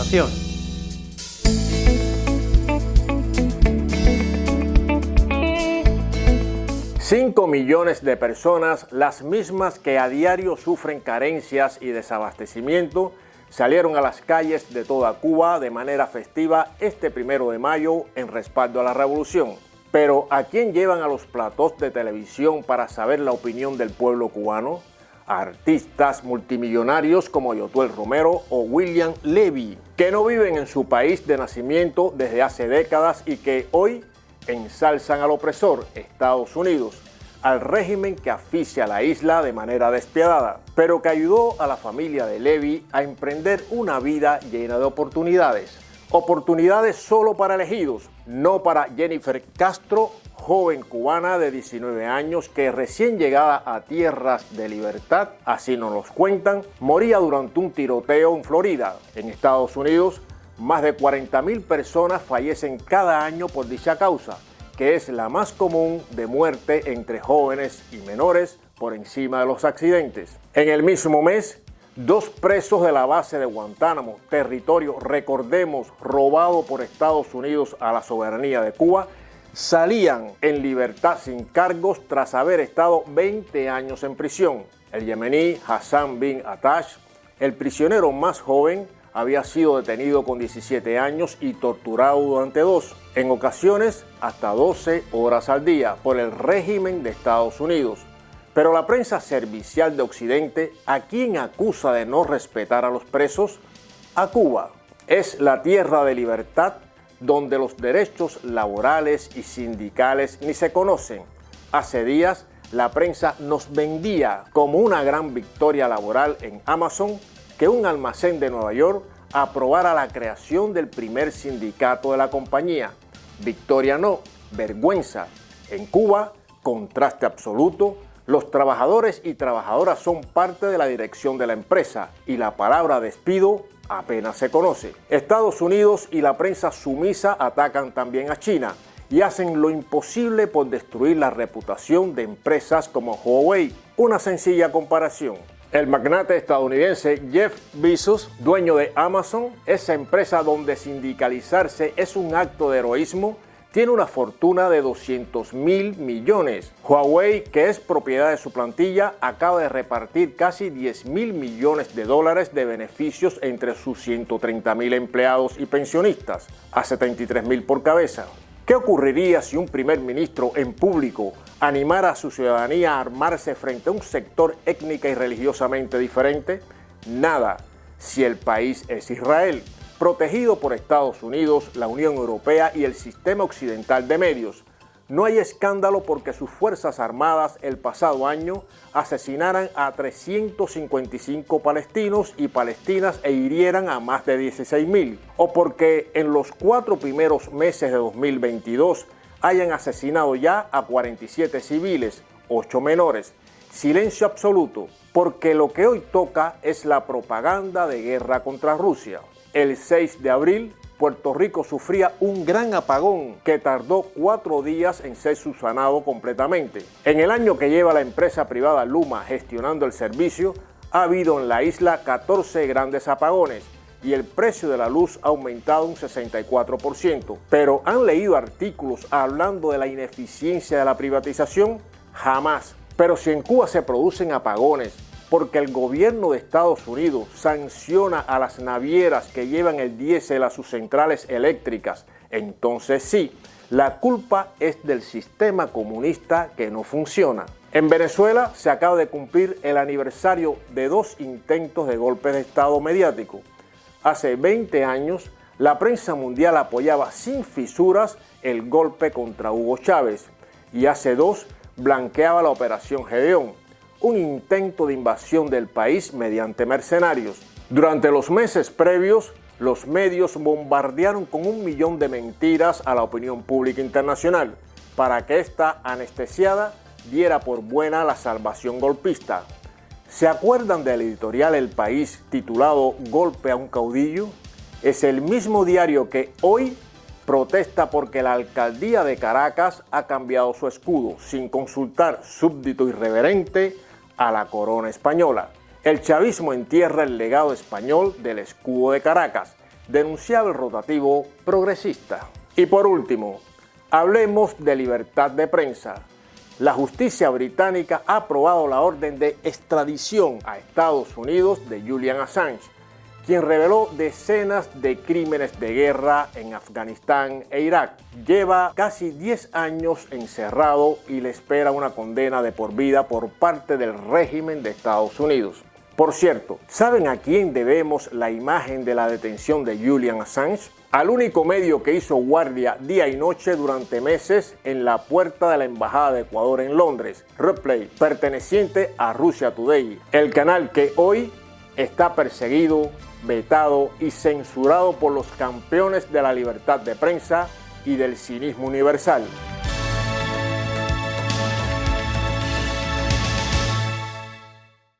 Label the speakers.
Speaker 1: información.
Speaker 2: Cinco millones de personas, las mismas que a diario sufren carencias y desabastecimiento, salieron a las calles de toda Cuba de manera festiva este primero de mayo en respaldo a la revolución. Pero ¿a quién llevan a los platos de televisión para saber la opinión del pueblo cubano? Artistas multimillonarios como Yotuel Romero o William Levy, que no viven en su país de nacimiento desde hace décadas y que hoy ensalzan al opresor, Estados Unidos, al régimen que asfixia la isla de manera despiadada, pero que ayudó a la familia de Levy a emprender una vida llena de oportunidades. Oportunidades solo para elegidos, no para Jennifer Castro, joven cubana de 19 años que recién llegada a tierras de libertad, así nos los cuentan, moría durante un tiroteo en Florida. En Estados Unidos, más de 40.000 personas fallecen cada año por dicha causa, que es la más común de muerte entre jóvenes y menores por encima de los accidentes. En el mismo mes, dos presos de la base de Guantánamo, territorio, recordemos, robado por Estados Unidos a la soberanía de Cuba, salían en libertad sin cargos tras haber estado 20 años en prisión. El yemení Hassan bin Atash, el prisionero más joven, había sido detenido con 17 años y torturado durante dos, en ocasiones hasta 12 horas al día, por el régimen de Estados Unidos. Pero la prensa servicial de Occidente, ¿a quién acusa de no respetar a los presos? A Cuba. Es la tierra de libertad donde los derechos laborales y sindicales ni se conocen. Hace días la prensa nos vendía como una gran victoria laboral en Amazon que un almacén de Nueva York aprobara la creación del primer sindicato de la compañía. Victoria no, vergüenza. En Cuba, contraste absoluto, los trabajadores y trabajadoras son parte de la dirección de la empresa y la palabra despido apenas se conoce. Estados Unidos y la prensa sumisa atacan también a China y hacen lo imposible por destruir la reputación de empresas como Huawei. Una sencilla comparación. El magnate estadounidense Jeff Bezos, dueño de Amazon, esa empresa donde sindicalizarse es un acto de heroísmo, tiene una fortuna de 200 mil millones. Huawei, que es propiedad de su plantilla, acaba de repartir casi 10 mil millones de dólares de beneficios entre sus 130 mil empleados y pensionistas, a 73 mil por cabeza. ¿Qué ocurriría si un primer ministro en público animara a su ciudadanía a armarse frente a un sector étnica y religiosamente diferente? Nada, si el país es Israel, protegido por Estados Unidos, la Unión Europea y el sistema occidental de medios, no hay escándalo porque sus Fuerzas Armadas el pasado año asesinaran a 355 palestinos y palestinas e hirieran a más de 16.000. O porque en los cuatro primeros meses de 2022 hayan asesinado ya a 47 civiles, 8 menores. Silencio absoluto, porque lo que hoy toca es la propaganda de guerra contra Rusia. El 6 de abril Puerto Rico sufría un gran apagón que tardó cuatro días en ser subsanado completamente. En el año que lleva la empresa privada Luma gestionando el servicio, ha habido en la isla 14 grandes apagones y el precio de la luz ha aumentado un 64%. Pero ¿han leído artículos hablando de la ineficiencia de la privatización? Jamás. Pero si en Cuba se producen apagones, porque el gobierno de Estados Unidos sanciona a las navieras que llevan el diésel a sus centrales eléctricas, entonces sí, la culpa es del sistema comunista que no funciona. En Venezuela se acaba de cumplir el aniversario de dos intentos de golpe de Estado mediático. Hace 20 años, la prensa mundial apoyaba sin fisuras el golpe contra Hugo Chávez y hace dos blanqueaba la Operación Gedeón, un intento de invasión del país mediante mercenarios. Durante los meses previos, los medios bombardearon con un millón de mentiras a la opinión pública internacional para que esta anestesiada diera por buena la salvación golpista. ¿Se acuerdan del editorial El País titulado Golpe a un caudillo? Es el mismo diario que hoy protesta porque la alcaldía de Caracas ha cambiado su escudo sin consultar súbdito irreverente a la corona española. El chavismo entierra el legado español del escudo de Caracas. denunciaba el rotativo progresista. Y por último, hablemos de libertad de prensa. La justicia británica ha aprobado la orden de extradición a Estados Unidos de Julian Assange, quien reveló decenas de crímenes de guerra en Afganistán e Irak. Lleva casi 10 años encerrado y le espera una condena de por vida por parte del régimen de Estados Unidos. Por cierto, ¿saben a quién debemos la imagen de la detención de Julian Assange? Al único medio que hizo guardia día y noche durante meses en la puerta de la Embajada de Ecuador en Londres, Replay, perteneciente a Russia Today, el canal que hoy está perseguido, vetado y censurado por los campeones de la libertad de prensa y del cinismo universal.